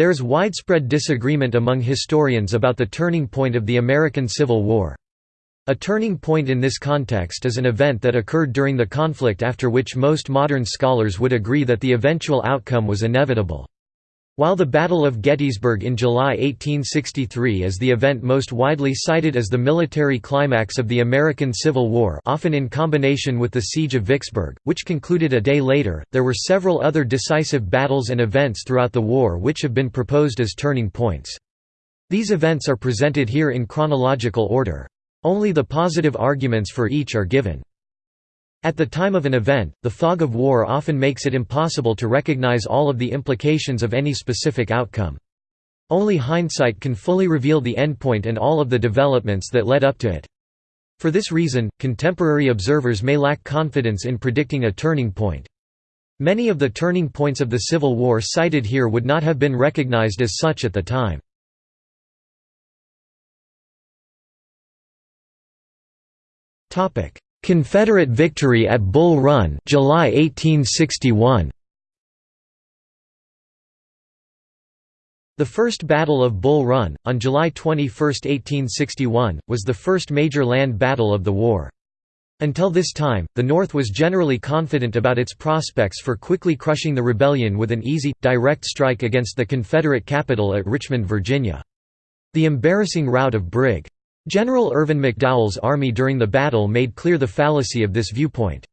There is widespread disagreement among historians about the turning point of the American Civil War. A turning point in this context is an event that occurred during the conflict after which most modern scholars would agree that the eventual outcome was inevitable. While the Battle of Gettysburg in July 1863 is the event most widely cited as the military climax of the American Civil War often in combination with the Siege of Vicksburg, which concluded a day later, there were several other decisive battles and events throughout the war which have been proposed as turning points. These events are presented here in chronological order. Only the positive arguments for each are given. At the time of an event, the fog of war often makes it impossible to recognize all of the implications of any specific outcome. Only hindsight can fully reveal the endpoint and all of the developments that led up to it. For this reason, contemporary observers may lack confidence in predicting a turning point. Many of the turning points of the Civil War cited here would not have been recognized as such at the time. Confederate victory at Bull Run, July 1861. The First Battle of Bull Run, on July 21, 1861, was the first major land battle of the war. Until this time, the North was generally confident about its prospects for quickly crushing the rebellion with an easy, direct strike against the Confederate capital at Richmond, Virginia. The embarrassing rout of Brig. General Irvin McDowell's army during the battle made clear the fallacy of this viewpoint.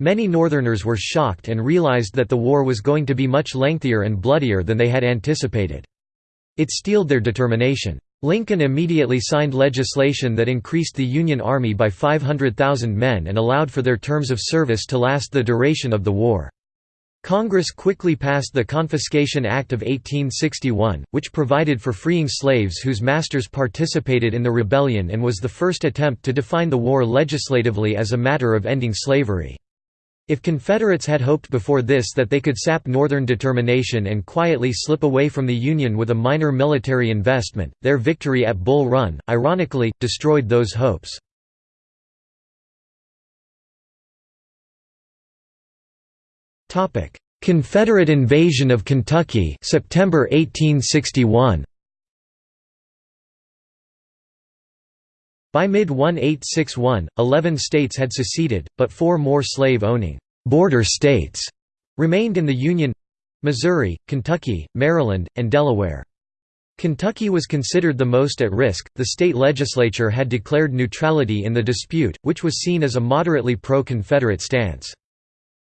Many Northerners were shocked and realized that the war was going to be much lengthier and bloodier than they had anticipated. It steeled their determination. Lincoln immediately signed legislation that increased the Union Army by 500,000 men and allowed for their terms of service to last the duration of the war. Congress quickly passed the Confiscation Act of 1861, which provided for freeing slaves whose masters participated in the rebellion and was the first attempt to define the war legislatively as a matter of ending slavery. If Confederates had hoped before this that they could sap Northern determination and quietly slip away from the Union with a minor military investment, their victory at Bull Run, ironically, destroyed those hopes. Confederate invasion of Kentucky September 1861 By mid-1861, 11 states had seceded, but four more slave-owning «border states» remained in the Union—Missouri, Kentucky, Maryland, and Delaware. Kentucky was considered the most at risk. The state legislature had declared neutrality in the dispute, which was seen as a moderately pro-Confederate stance.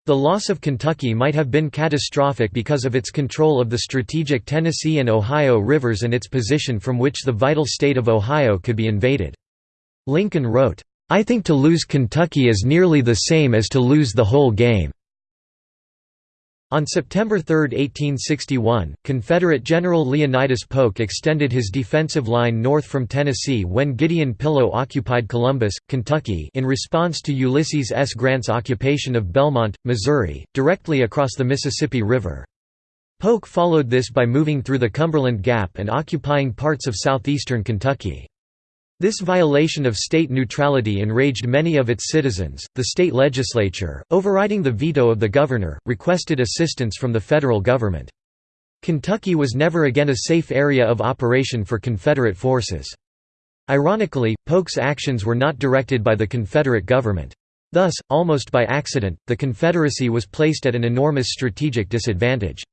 The loss of Kentucky might have been catastrophic because of its control of the strategic Tennessee and Ohio rivers and its position from which the vital state of Ohio could be invaded. Lincoln wrote, "'I think to lose Kentucky is nearly the same as to lose the whole game.' On September 3, 1861, Confederate General Leonidas Polk extended his defensive line north from Tennessee when Gideon Pillow occupied Columbus, Kentucky in response to Ulysses S. Grant's occupation of Belmont, Missouri, directly across the Mississippi River. Polk followed this by moving through the Cumberland Gap and occupying parts of southeastern Kentucky. This violation of state neutrality enraged many of its citizens. The state legislature, overriding the veto of the governor, requested assistance from the federal government. Kentucky was never again a safe area of operation for Confederate forces. Ironically, Polk's actions were not directed by the Confederate government. Thus, almost by accident, the Confederacy was placed at an enormous strategic disadvantage.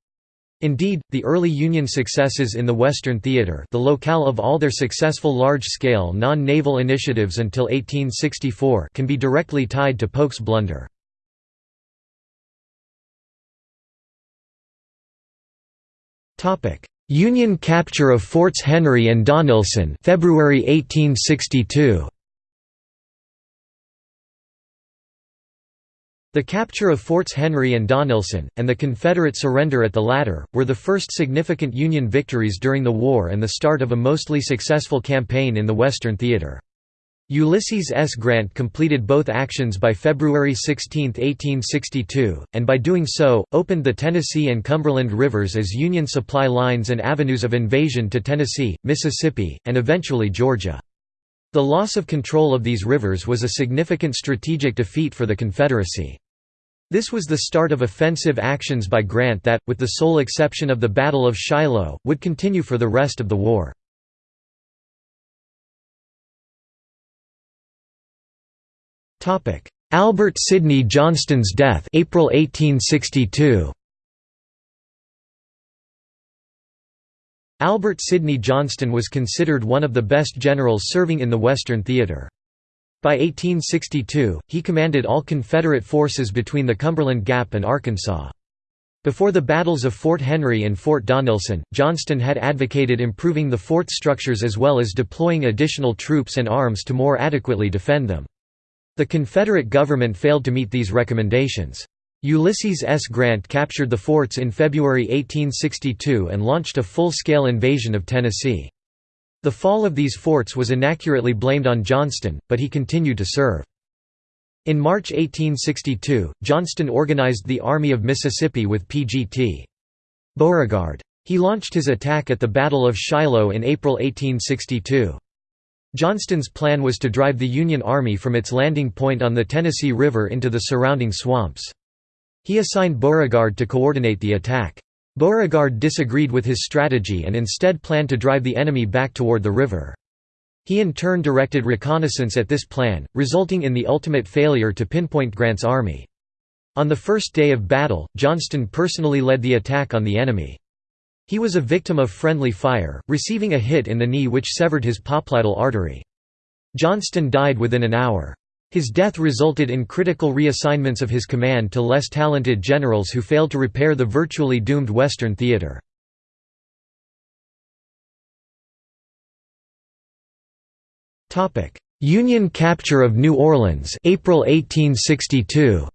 Indeed, the early Union successes in the Western Theater the locale of all their successful large-scale non-naval initiatives until 1864 can be directly tied to Polk's blunder. Union capture of Forts Henry and Donelson February 1862 The capture of Forts Henry and Donelson, and the Confederate surrender at the latter, were the first significant Union victories during the war and the start of a mostly successful campaign in the Western Theater. Ulysses S. Grant completed both actions by February 16, 1862, and by doing so, opened the Tennessee and Cumberland rivers as Union supply lines and avenues of invasion to Tennessee, Mississippi, and eventually Georgia. The loss of control of these rivers was a significant strategic defeat for the Confederacy. This was the start of offensive actions by Grant that, with the sole exception of the Battle of Shiloh, would continue for the rest of the war. Albert Sidney Johnston's death April 1862. Albert Sidney Johnston was considered one of the best generals serving in the Western Theater. By 1862, he commanded all Confederate forces between the Cumberland Gap and Arkansas. Before the battles of Fort Henry and Fort Donelson, Johnston had advocated improving the fort structures as well as deploying additional troops and arms to more adequately defend them. The Confederate government failed to meet these recommendations. Ulysses S. Grant captured the forts in February 1862 and launched a full-scale invasion of Tennessee. The fall of these forts was inaccurately blamed on Johnston, but he continued to serve. In March 1862, Johnston organized the Army of Mississippi with P.G.T. Beauregard. He launched his attack at the Battle of Shiloh in April 1862. Johnston's plan was to drive the Union Army from its landing point on the Tennessee River into the surrounding swamps. He assigned Beauregard to coordinate the attack. Beauregard disagreed with his strategy and instead planned to drive the enemy back toward the river. He in turn directed reconnaissance at this plan, resulting in the ultimate failure to pinpoint Grant's army. On the first day of battle, Johnston personally led the attack on the enemy. He was a victim of friendly fire, receiving a hit in the knee which severed his popliteal artery. Johnston died within an hour. His death resulted in critical reassignments of his command to less talented generals who failed to repair the virtually doomed Western theater. Union capture of New Orleans April 1862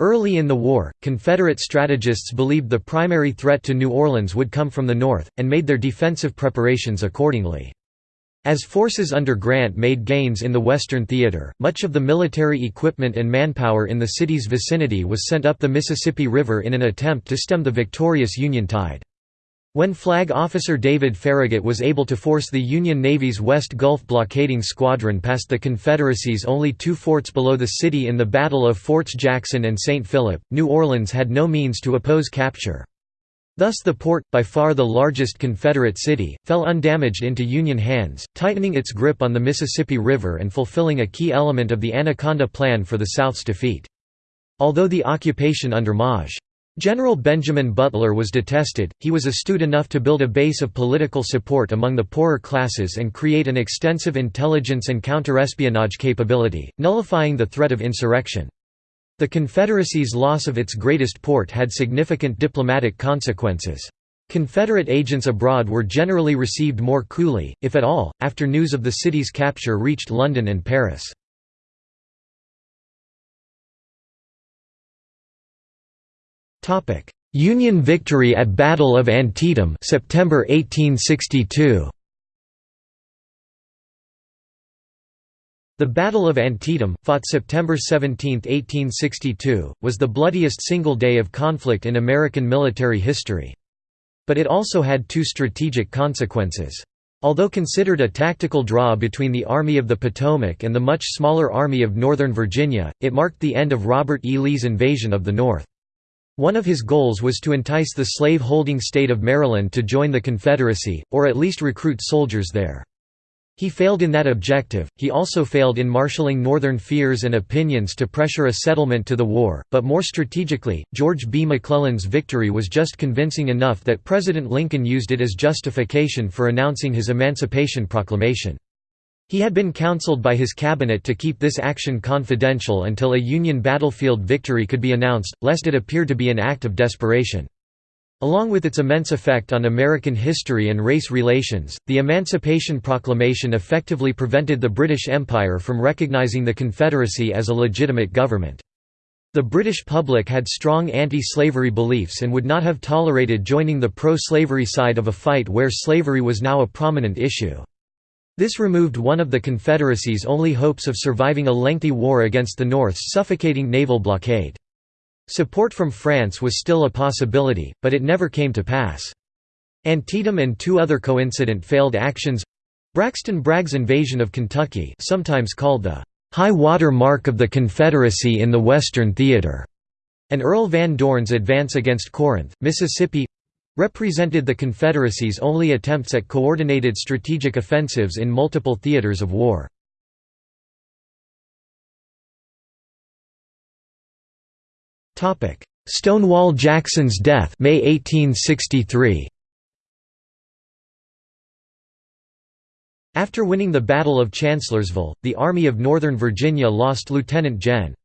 Early in the war, Confederate strategists believed the primary threat to New Orleans would come from the north, and made their defensive preparations accordingly. As forces under Grant made gains in the Western Theater, much of the military equipment and manpower in the city's vicinity was sent up the Mississippi River in an attempt to stem the victorious Union tide. When Flag Officer David Farragut was able to force the Union Navy's West Gulf blockading squadron past the Confederacy's only two forts below the city in the Battle of Forts Jackson and St. Philip, New Orleans had no means to oppose capture. Thus the port, by far the largest Confederate city, fell undamaged into Union hands, tightening its grip on the Mississippi River and fulfilling a key element of the Anaconda Plan for the South's defeat. Although the occupation under Maj. General Benjamin Butler was detested, he was astute enough to build a base of political support among the poorer classes and create an extensive intelligence and counterespionage capability, nullifying the threat of insurrection. The Confederacy's loss of its greatest port had significant diplomatic consequences. Confederate agents abroad were generally received more coolly, if at all, after news of the city's capture reached London and Paris. Union victory at Battle of Antietam September 1862. The Battle of Antietam, fought September 17, 1862, was the bloodiest single day of conflict in American military history. But it also had two strategic consequences. Although considered a tactical draw between the Army of the Potomac and the much smaller Army of Northern Virginia, it marked the end of Robert E. Lee's invasion of the North. One of his goals was to entice the slave-holding state of Maryland to join the Confederacy, or at least recruit soldiers there. He failed in that objective, he also failed in marshalling Northern fears and opinions to pressure a settlement to the war, but more strategically, George B. McClellan's victory was just convincing enough that President Lincoln used it as justification for announcing his Emancipation Proclamation. He had been counseled by his cabinet to keep this action confidential until a Union battlefield victory could be announced, lest it appear to be an act of desperation. Along with its immense effect on American history and race relations, the Emancipation Proclamation effectively prevented the British Empire from recognizing the Confederacy as a legitimate government. The British public had strong anti-slavery beliefs and would not have tolerated joining the pro-slavery side of a fight where slavery was now a prominent issue. This removed one of the Confederacy's only hopes of surviving a lengthy war against the North's suffocating naval blockade. Support from France was still a possibility, but it never came to pass. Antietam and two other coincident failed actions Braxton Bragg's invasion of Kentucky sometimes called the high water mark of the Confederacy in the Western Theater, and Earl Van Dorn's advance against Corinth, Mississippi represented the Confederacy's only attempts at coordinated strategic offensives in multiple theaters of war. Stonewall Jackson's death May 1863. After winning the Battle of Chancellorsville, the Army of Northern Virginia lost Lieutenant Gen.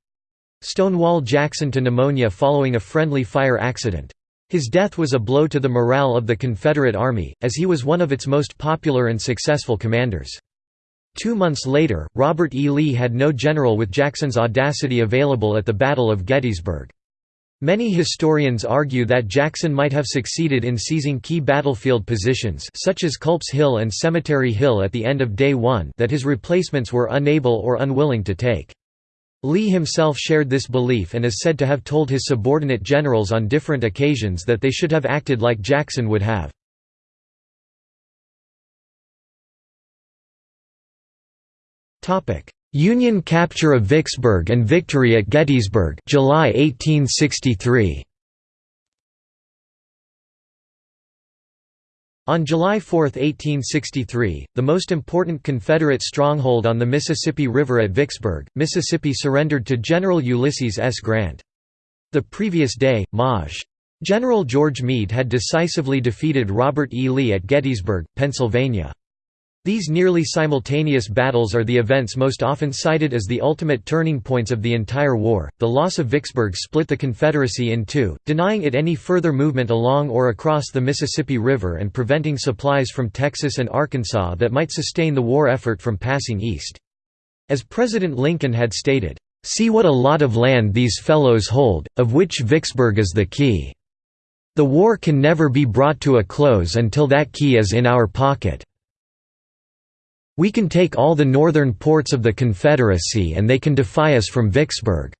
Stonewall Jackson to pneumonia following a friendly fire accident. His death was a blow to the morale of the Confederate Army, as he was one of its most popular and successful commanders. Two months later, Robert E. Lee had no general with Jackson's audacity available at the Battle of Gettysburg. Many historians argue that Jackson might have succeeded in seizing key battlefield positions such as Culp's Hill and Cemetery Hill at the end of Day 1 that his replacements were unable or unwilling to take. Lee himself shared this belief and is said to have told his subordinate generals on different occasions that they should have acted like Jackson would have. Union capture of Vicksburg and victory at Gettysburg July 1863. On July 4, 1863, the most important Confederate stronghold on the Mississippi River at Vicksburg, Mississippi surrendered to General Ulysses S. Grant. The previous day, Maj. General George Meade had decisively defeated Robert E. Lee at Gettysburg, Pennsylvania. These nearly simultaneous battles are the events most often cited as the ultimate turning points of the entire war. The loss of Vicksburg split the Confederacy in two, denying it any further movement along or across the Mississippi River and preventing supplies from Texas and Arkansas that might sustain the war effort from passing east. As President Lincoln had stated, "See what a lot of land these fellows hold, of which Vicksburg is the key. The war can never be brought to a close until that key is in our pocket." We can take all the northern ports of the Confederacy and they can defy us from Vicksburg."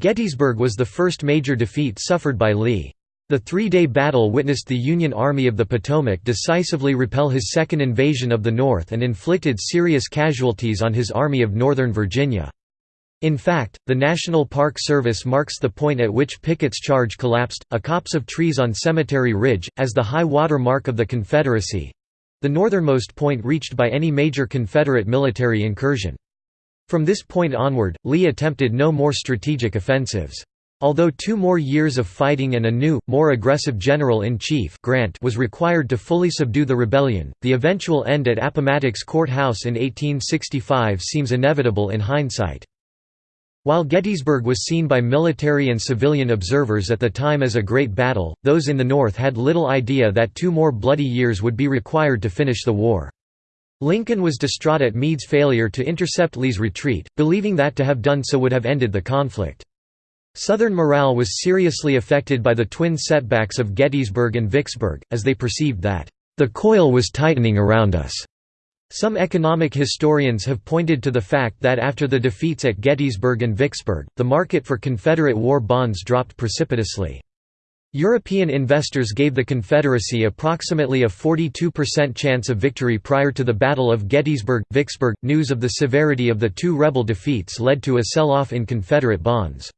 Gettysburg was the first major defeat suffered by Lee. The three-day battle witnessed the Union Army of the Potomac decisively repel his second invasion of the North and inflicted serious casualties on his Army of Northern Virginia. In fact, the National Park Service marks the point at which Pickett's charge collapsed, a copse of trees on Cemetery Ridge, as the high water mark of the Confederacy, the northernmost point reached by any major Confederate military incursion. From this point onward, Lee attempted no more strategic offensives. Although two more years of fighting and a new, more aggressive General-in-Chief Grant was required to fully subdue the rebellion, the eventual end at Appomattox Court House in 1865 seems inevitable in hindsight. While Gettysburg was seen by military and civilian observers at the time as a great battle, those in the North had little idea that two more bloody years would be required to finish the war. Lincoln was distraught at Meade's failure to intercept Lee's retreat, believing that to have done so would have ended the conflict. Southern morale was seriously affected by the twin setbacks of Gettysburg and Vicksburg, as they perceived that, "...the coil was tightening around us." Some economic historians have pointed to the fact that after the defeats at Gettysburg and Vicksburg, the market for Confederate war bonds dropped precipitously. European investors gave the Confederacy approximately a 42% chance of victory prior to the Battle of Gettysburg. Vicksburg news of the severity of the two rebel defeats led to a sell off in Confederate bonds.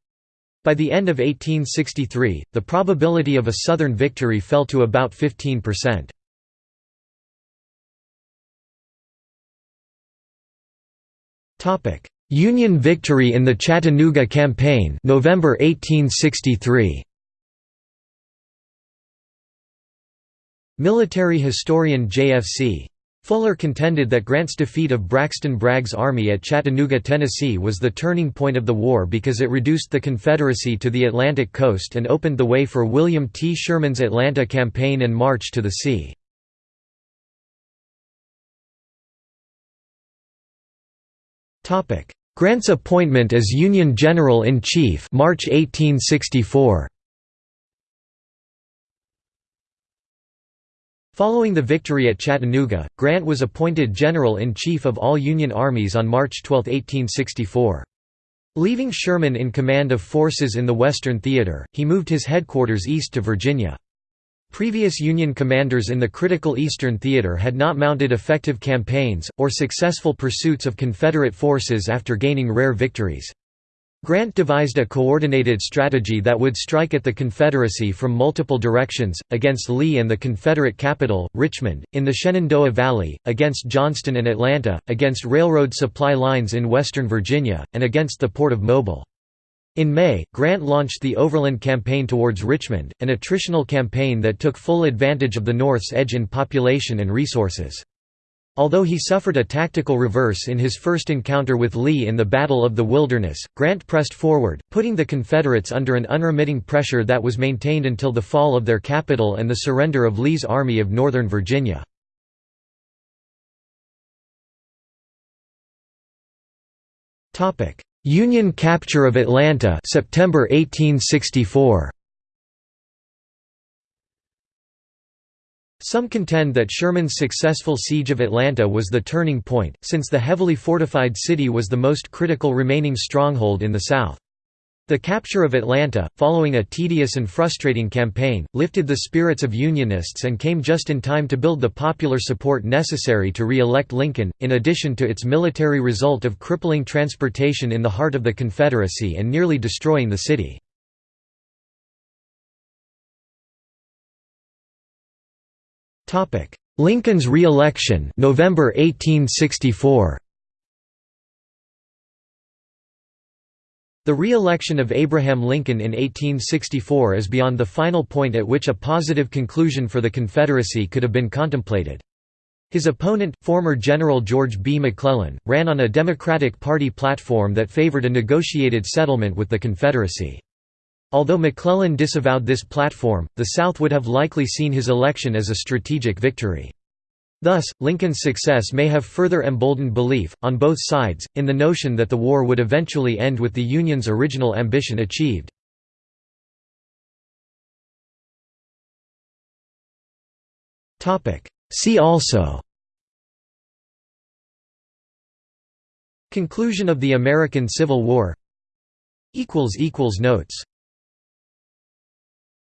By the end of 1863, the probability of a Southern victory fell to about 15%. Union victory in the Chattanooga Campaign November 1863 Military historian J.F.C. Fuller contended that Grant's defeat of Braxton Bragg's army at Chattanooga, Tennessee was the turning point of the war because it reduced the Confederacy to the Atlantic coast and opened the way for William T. Sherman's Atlanta campaign and march to the sea. Grant's appointment as Union General-in-Chief March 1864. Following the victory at Chattanooga, Grant was appointed General-in-Chief of all Union armies on March 12, 1864. Leaving Sherman in command of forces in the Western Theater, he moved his headquarters east to Virginia. Previous Union commanders in the critical Eastern Theater had not mounted effective campaigns, or successful pursuits of Confederate forces after gaining rare victories. Grant devised a coordinated strategy that would strike at the Confederacy from multiple directions, against Lee and the Confederate capital, Richmond, in the Shenandoah Valley, against Johnston and Atlanta, against railroad supply lines in western Virginia, and against the port of Mobile. In May, Grant launched the Overland Campaign towards Richmond, an attritional campaign that took full advantage of the North's edge in population and resources. Although he suffered a tactical reverse in his first encounter with Lee in the Battle of the Wilderness, Grant pressed forward, putting the Confederates under an unremitting pressure that was maintained until the fall of their capital and the surrender of Lee's Army of Northern Virginia. Union capture of Atlanta September 1864 Some contend that Sherman's successful siege of Atlanta was the turning point, since the heavily fortified city was the most critical remaining stronghold in the South. The capture of Atlanta, following a tedious and frustrating campaign, lifted the spirits of Unionists and came just in time to build the popular support necessary to re-elect Lincoln, in addition to its military result of crippling transportation in the heart of the Confederacy and nearly destroying the city. Lincoln's re-election, November 1864. The re-election of Abraham Lincoln in 1864 is beyond the final point at which a positive conclusion for the Confederacy could have been contemplated. His opponent, former General George B. McClellan, ran on a Democratic Party platform that favored a negotiated settlement with the Confederacy. Although McClellan disavowed this platform, the South would have likely seen his election as a strategic victory. Thus, Lincoln's success may have further emboldened belief, on both sides, in the notion that the war would eventually end with the Union's original ambition achieved. See also Conclusion of the American Civil War Notes